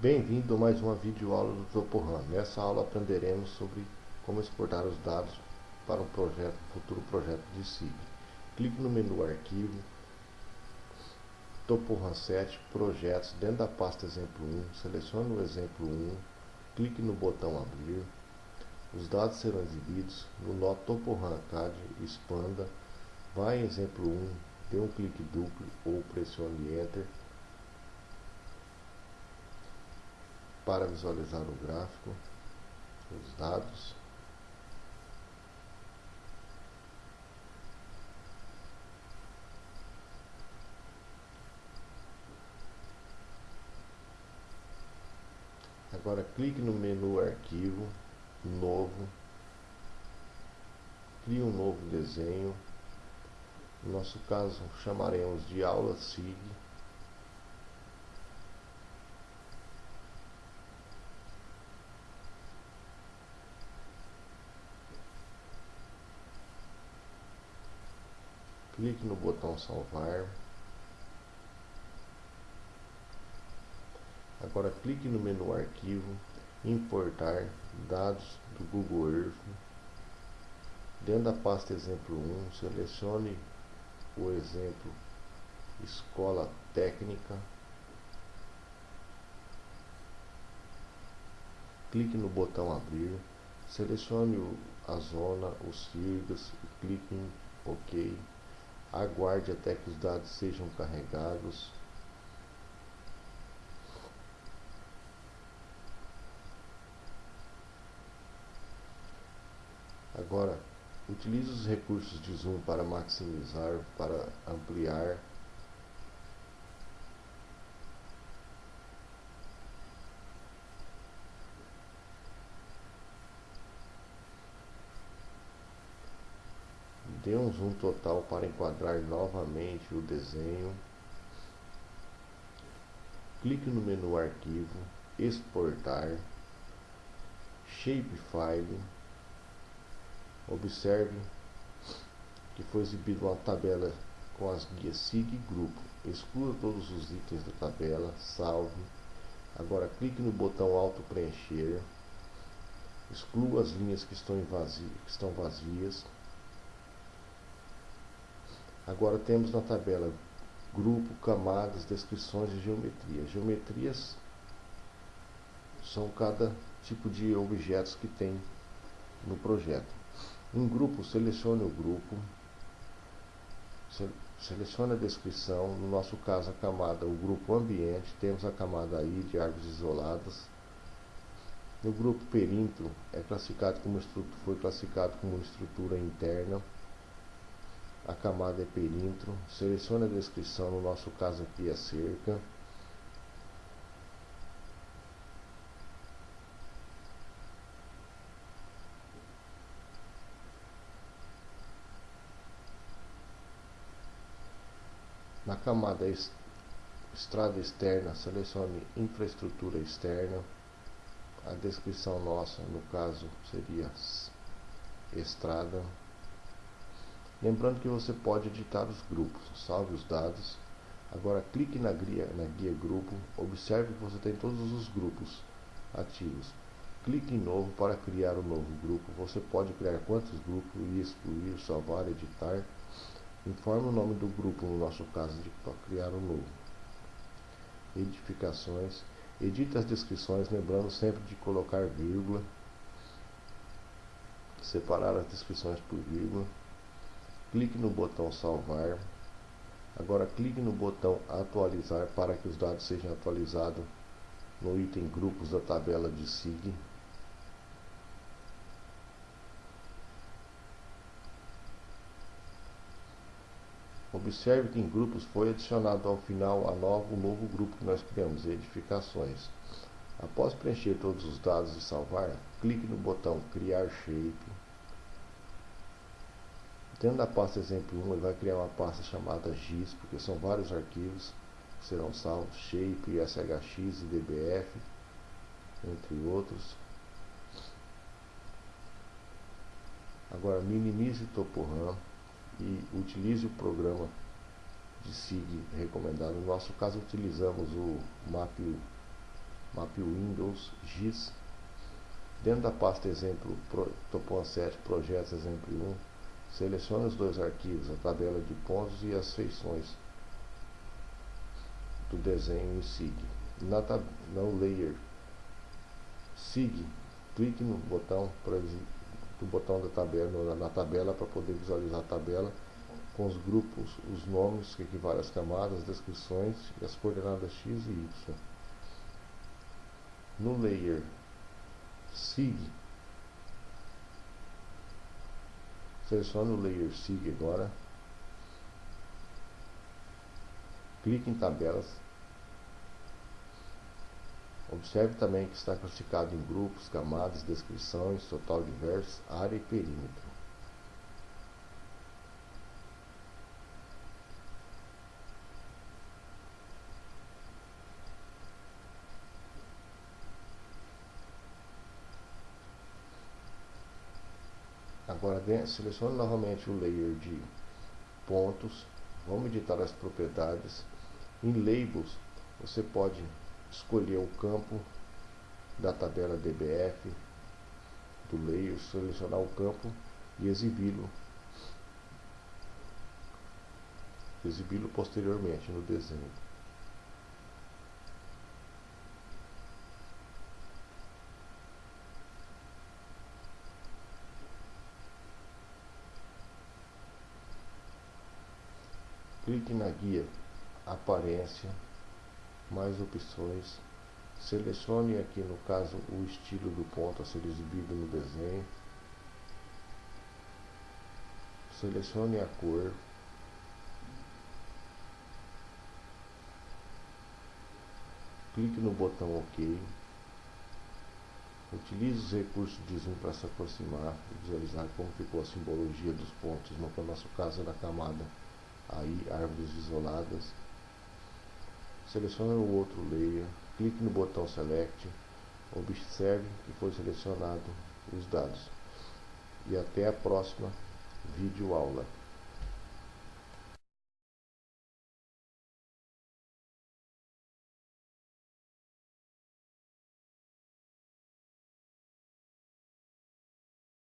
Bem-vindo a mais uma videoaula do TopoRAM. Nessa aula aprenderemos sobre como exportar os dados para um projeto, futuro projeto de SIG. Clique no menu Arquivo, TopoRAM 7, Projetos, dentro da pasta Exemplo 1, selecione o Exemplo 1, clique no botão Abrir, os dados serão exibidos no nó TopoRAM CAD, expanda, vá em Exemplo 1, dê um clique duplo ou pressione Enter para visualizar o gráfico, os dados. Agora clique no menu Arquivo, Novo, crie um novo desenho. No nosso caso, chamaremos de aula SIG. Clique no botão salvar. Agora clique no menu arquivo, importar dados do Google Earth. Dentro da pasta exemplo 1, selecione o exemplo escola técnica. Clique no botão abrir, selecione a zona, os siglas e clique em OK aguarde até que os dados sejam carregados. Agora, utilize os recursos de zoom para maximizar, para ampliar Dê um total para enquadrar novamente o desenho. Clique no menu Arquivo, Exportar, Shapefile. Observe que foi exibida uma tabela com as guias SIG e Grupo. Exclua todos os itens da tabela, salve. Agora clique no botão Auto Preencher. Exclua as linhas que estão, que estão vazias Agora temos na tabela grupo, camadas, descrições de geometria. Geometrias são cada tipo de objetos que tem no projeto. Um grupo, selecione o grupo, selecione a descrição, no nosso caso a camada, o grupo ambiente, temos a camada aí de árvores isoladas. No grupo perímetro é classificado como foi classificado como estrutura interna a camada é perímetro, selecione a descrição, no nosso caso aqui é cerca. Na camada estrada externa, selecione infraestrutura externa. A descrição nossa, no caso, seria estrada. Lembrando que você pode editar os grupos, salve os dados. Agora clique na guia, na guia grupo, observe que você tem todos os grupos ativos. Clique em novo para criar um novo grupo. Você pode criar quantos grupos e excluir, salvar, editar. Informe o nome do grupo, no nosso caso, de criar um novo. Edificações. Edite as descrições, lembrando sempre de colocar vírgula. Separar as descrições por vírgula clique no botão salvar. Agora clique no botão atualizar para que os dados sejam atualizados no item grupos da tabela de SIG. Observe que em grupos foi adicionado ao final a novo, um novo grupo que nós criamos, edificações. Após preencher todos os dados e salvar, clique no botão criar shape Dentro da pasta exemplo 1, ele vai criar uma pasta chamada GIS, porque são vários arquivos que serão salvos, Shape, SHX DBF, entre outros. Agora minimize o TopoRAM e utilize o programa de SIG recomendado. No nosso caso utilizamos o Map Map Windows, GIS. Dentro da pasta exemplo, Topon 7, projetos exemplo 1, selecione os dois arquivos, a tabela de pontos e as feições do desenho em SIG. Na no layer SIG, clique no botão do botão da tabela, na tabela para poder visualizar a tabela com os grupos, os nomes que equivalem às camadas, descrições e as coordenadas x e y. No layer SIG, selecione o layer SIG agora, clique em tabelas, observe também que está classificado em grupos, camadas, descrições, total de versos, área e perímetro. Agora selecione novamente o layer de pontos, vamos editar as propriedades. Em labels você pode escolher o campo da tabela DBF do layer, selecionar o campo e exibi-lo exibi-lo posteriormente no desenho. Clique na guia Aparência, mais opções. Selecione aqui no caso o estilo do ponto a ser exibido no desenho. Selecione a cor. Clique no botão OK. Utilize os recursos de zoom para se aproximar e visualizar como ficou a simbologia dos pontos, no nosso caso da camada aí árvores isoladas. Selecione o outro layer, clique no botão Select, observe que foi selecionado os dados. E até a próxima vídeo aula.